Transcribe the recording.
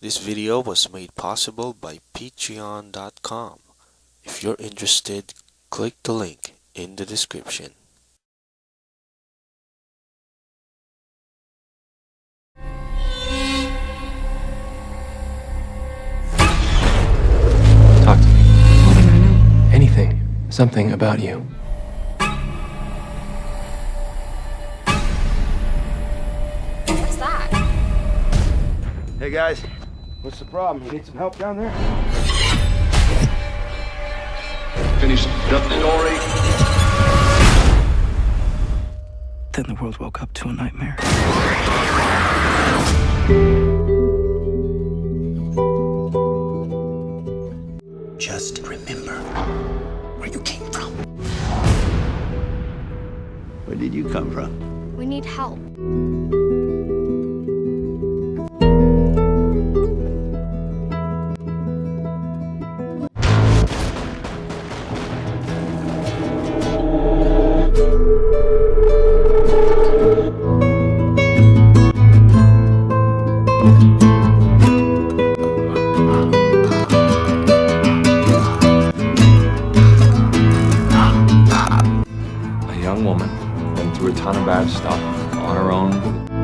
This video was made possible by patreon.com. If you're interested, click the link in the description. Talk to me. What do I know? Anything. Something about you. What's that? Hey guys, what's the problem? You need some help down there? Finish the story. Then the world woke up to a nightmare. Just remember where you came from. Where did you come from? We need help. A young woman went through a ton of bad stuff on her own